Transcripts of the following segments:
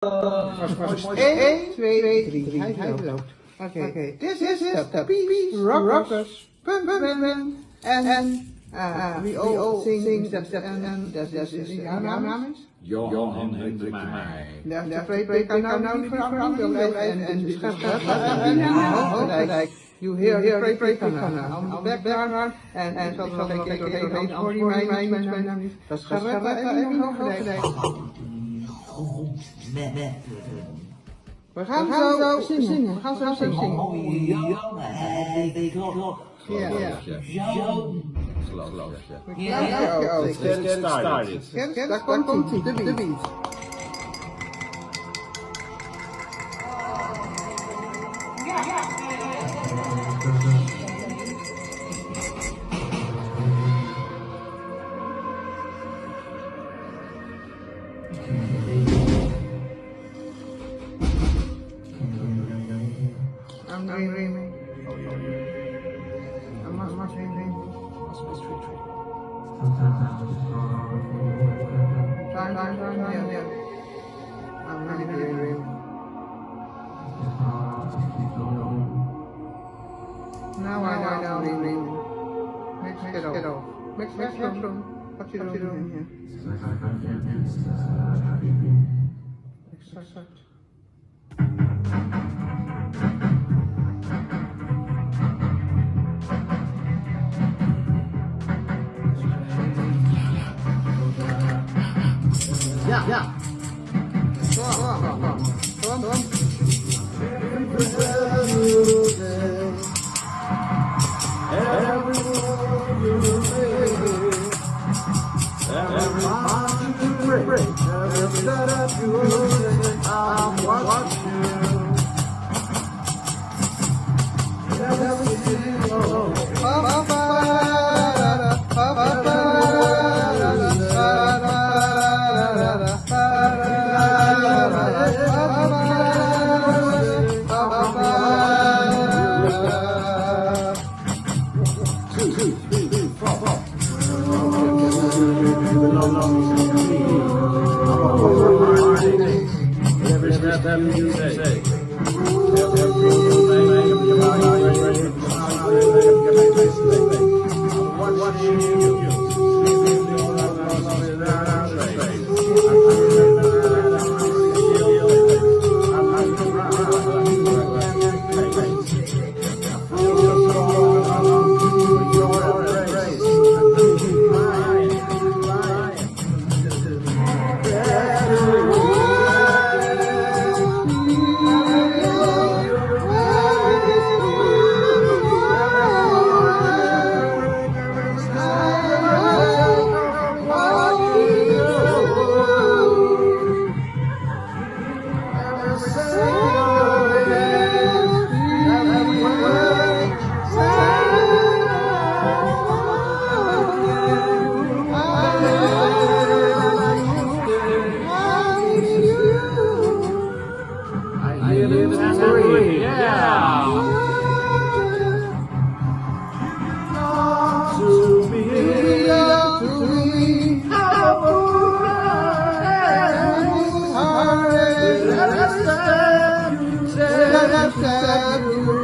1, 2, 3, hij loopt. Oké, this is the Peace Rockers. Pum, pum, pum. En, en, uh, we all sing that, that, en, dat is, jouw naam is? Johan Hendrik de spreek kan nou nou niet veranderen, en de schrijf You hear, hear, pray, pray, pray, on the background, en, en, zo zal ik even doorheen, voor die mij, mij, mij, mij, mij, dat is gerust, even nog hoofdelijk. We gaan zo zingen, we gaan zo zingen. Ja, ja. Geloof ik, ja. Ja, ja, Let's get it started. Kent, daar komt hij, de beat. dream. Oh, yeah, yeah. I must must dream dream. Must must. Time time time yeah yeah. I'm really dream dream. Now I know now dream dream. Mix it up. Mix mix mix room. What you doing here? Exact. yeah. Come, come, Every time you break, every step you break, I'm watching. Sadhu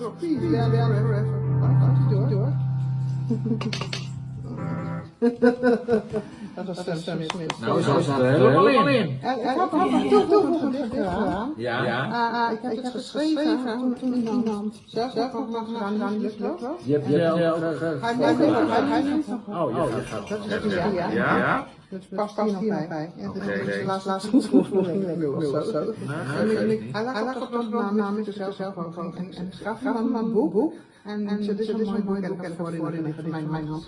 Gaat hij door? Dat was Sam Smith. Nou, zo staat er helemaal in. Ik heb nog gedaan. Ja. Ik heb het geschreven toen, zelf zelf nog gedaan. Je hebt Hij heeft nog Oh, ja, je gaat Dat is ja, ja. Ja? Ja? Dat past hier nog bij. Dat Oké. is de laatste of zo. Hij lag op de naam namens zichzelf zelf ook en gaf hem een boek. En dit is een mooi boek en ik heb voor in mijn mijn hand.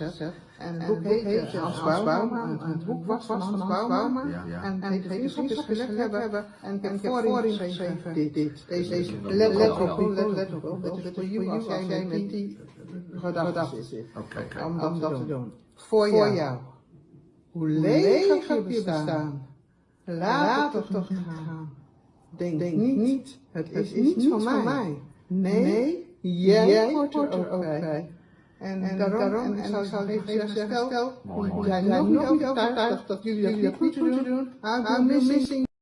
En het boek heet Hans Bauma. En het boek was van Hans Bauma. Ja. En vriendschap gelegd hebben. En ik heb voorin geschreven dit, dit, deze, let, op, let, op. Dat is voor jou als jij met die gedachten zit. Oké. Om dat, dat te doen. Voor jou. Hoe leeg heb je bestaan. Laat het toch niet gaan. Denk, niet, het is, niet van mij. Nee, jij hoort er ook bij. En, en daarom, en, en ik zou even zeggen, stel, jij nog niet overtuigd dat jullie dat niet moeten doen, I'm missing